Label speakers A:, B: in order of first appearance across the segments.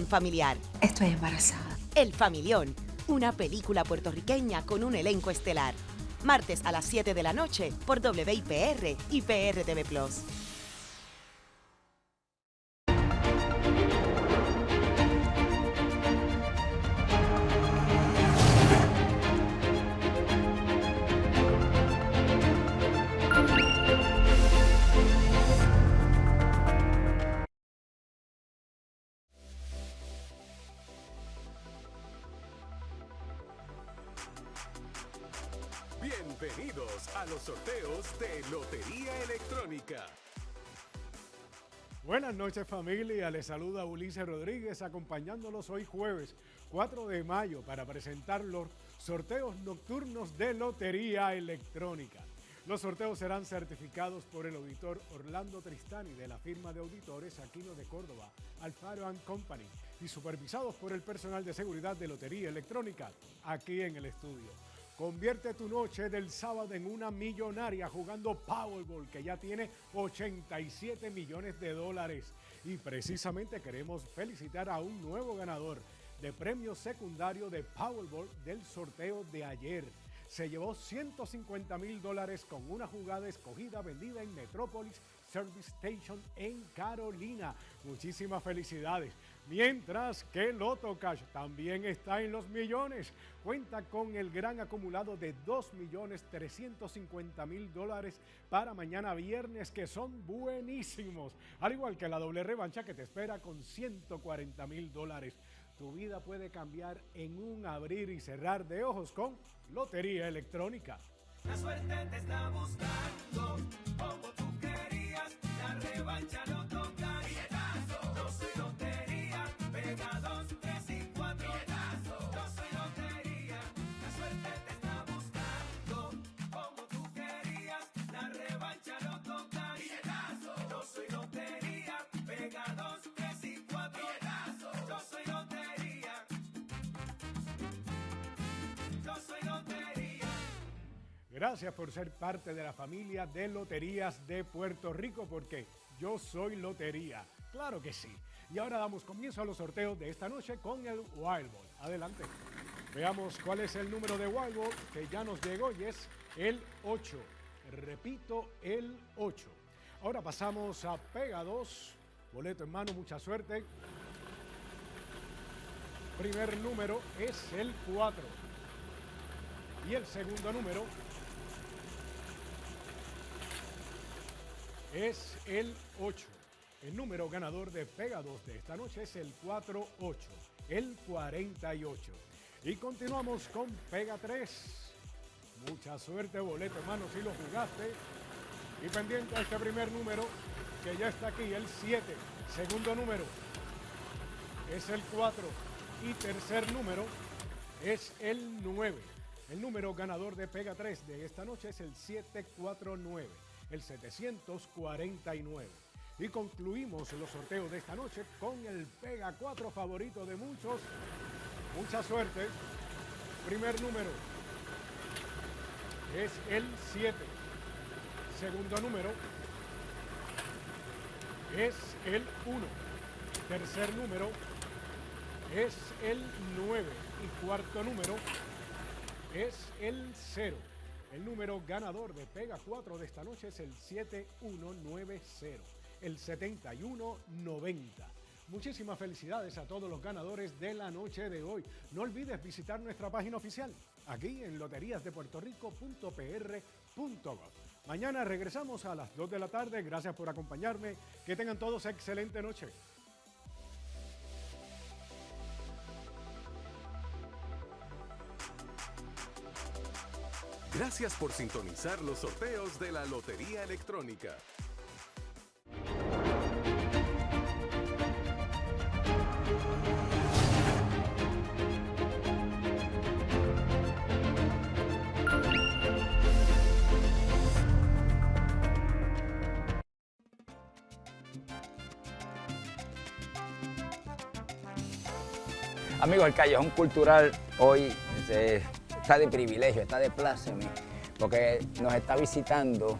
A: familiar.
B: Estoy embarazada.
A: El Familión, una película puertorriqueña con un elenco estelar. Martes a las 7 de la noche por WIPR y PRTV Plus.
C: Bienvenidos a los sorteos de Lotería Electrónica.
D: Buenas noches familia, les saluda Ulises Rodríguez acompañándolos hoy jueves 4 de mayo para presentar los sorteos nocturnos de Lotería Electrónica. Los sorteos serán certificados por el auditor Orlando Tristani de la firma de auditores Aquino de Córdoba, Alfaro Company y supervisados por el personal de seguridad de Lotería Electrónica aquí en el estudio. Convierte tu noche del sábado en una millonaria jugando Powerball, que ya tiene 87 millones de dólares. Y precisamente queremos felicitar a un nuevo ganador de premio secundario de Powerball del sorteo de ayer. Se llevó 150 mil dólares con una jugada escogida vendida en Metrópolis Service Station en Carolina. Muchísimas felicidades. Mientras que Loto Cash también está en los millones. Cuenta con el gran acumulado de 2.350.000 dólares para mañana viernes que son buenísimos. Al igual que la doble revancha que te espera con 140 mil dólares. Tu vida puede cambiar en un abrir y cerrar de ojos con Lotería Electrónica.
E: La suerte te está buscando como tú querías. La revancha no toca.
D: Gracias por ser parte de la familia de Loterías de Puerto Rico, porque yo soy Lotería. Claro que sí. Y ahora damos comienzo a los sorteos de esta noche con el Wild Ball. Adelante. Veamos cuál es el número de Wild Ball que ya nos llegó y es el 8. Repito, el 8. Ahora pasamos a Pega 2. Boleto en mano, mucha suerte. Primer número es el 4. Y el segundo número es el 8. El número ganador de Pega 2 de esta noche es el 48, el 48. Y continuamos con Pega 3. Mucha suerte, boleto hermano, si lo jugaste. Y pendiente a este primer número, que ya está aquí, el 7. Segundo número es el 4. Y tercer número es el 9. El número ganador de Pega 3 de esta noche es el 749, el 749. Y concluimos los sorteos de esta noche con el Pega 4 favorito de muchos. Mucha suerte. Primer número es el 7. Segundo número es el 1. Tercer número es el 9. Y cuarto número es el 0. El número ganador de Pega 4 de esta noche es el 7190, el 7190. Muchísimas felicidades a todos los ganadores de la noche de hoy. No olvides visitar nuestra página oficial aquí en loteriasdepuertorico.pr.gov. Mañana regresamos a las 2 de la tarde. Gracias por acompañarme. Que tengan todos excelente noche.
C: Gracias por sintonizar los sorteos de la Lotería Electrónica.
F: Amigos, el Callejón Cultural hoy eh, está de privilegio, está de pláceme, porque nos está visitando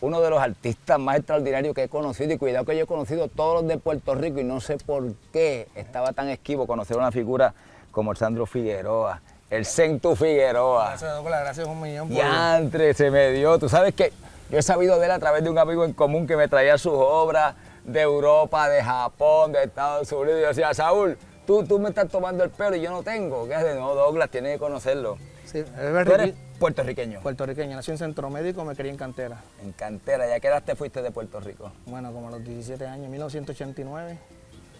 F: uno de los artistas más extraordinarios que he conocido y cuidado que yo he conocido todos los de Puerto Rico y no sé por qué estaba tan esquivo conocer una figura como el Sandro Figueroa, el Centu Figueroa.
B: Gracias, gracias un millón por...
F: Yantre, se me dio. Tú sabes que yo he sabido de él a través de un amigo en común que me traía sus obras de Europa, de Japón, de Estados Unidos. Y yo decía, Saúl, tú, tú me estás tomando el pelo y yo no tengo. ¿Qué haces? No, Douglas, tienes que conocerlo.
B: Sí, es
F: Tú
B: verdad.
F: eres puertorriqueño.
B: Puertorriqueño, nací en Centro Médico, me crié en cantera.
F: En cantera, ¿ya qué edad te fuiste de Puerto Rico?
B: Bueno, como a los 17 años, 1989.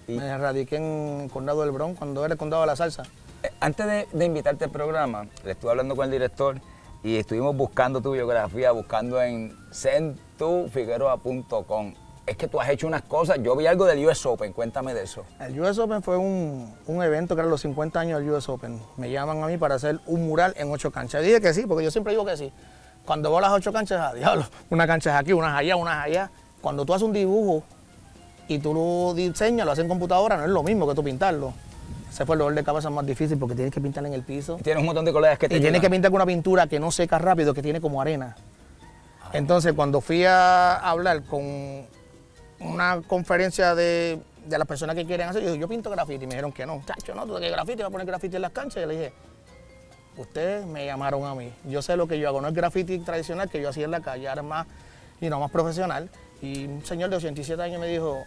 F: Y-
B: Me radiqué en el Condado del Bronx, cuando era el Condado de la Salsa.
F: Eh, Antes de, de invitarte al programa, le estuve hablando con el director y estuvimos buscando tu biografía, buscando en centufigueroa.com. Es que tú has hecho unas cosas, yo vi algo del US Open, cuéntame de eso.
B: El US Open fue un, un evento que era los 50 años del US Open. Me llaman a mí para hacer un mural en ocho canchas. Dije que sí, porque yo siempre digo que sí. Cuando voy a las ocho canchas, a diablo, una cancha es aquí, unas allá, unas allá. Cuando tú haces un dibujo y tú lo diseñas, lo haces en computadora, no es lo mismo que tú pintarlo. Ese fue el dolor de cabeza más difícil porque tienes que pintar en el piso.
F: Tienes un montón de colegas que te
B: Y tienes que pintar con una pintura que no seca rápido, que tiene como arena. Entonces, cuando fui a hablar con una conferencia de, de las personas que quieren hacer, yo yo pinto graffiti. Me dijeron que no. Chacho, no, tú qué graffiti, vas a poner graffiti en las canchas. Y le dije, ustedes me llamaron a mí. Yo sé lo que yo hago. No es graffiti tradicional que yo hacía en la calle, ahora es más, y no, más profesional. Y un señor de 87 años me dijo,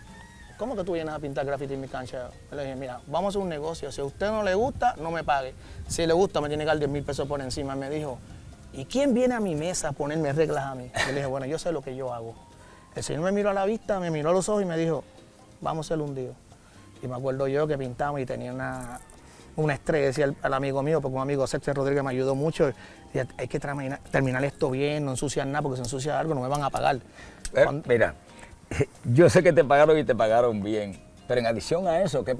B: ¿cómo que tú vienes a pintar graffiti en mi cancha? Le dije, mira, vamos a hacer un negocio. Si a usted no le gusta, no me pague. Si le gusta, me tiene que dar 10 mil pesos por encima. Me dijo, ¿y quién viene a mi mesa a ponerme reglas a mí? Yo le dije, bueno, yo sé lo que yo hago. El señor me miró a la vista, me miró a los ojos y me dijo, vamos a un día. Y me acuerdo yo que pintamos y tenía una, una estrella, decía al, al amigo mío, porque un amigo Sexter Rodríguez me ayudó mucho. Y hay que terminar, terminar esto bien, no ensuciar nada, porque si ensucia algo no me van a pagar.
F: Eh,
B: Cuando-
F: mira, yo sé que te pagaron y te pagaron bien, pero en adición a eso, qué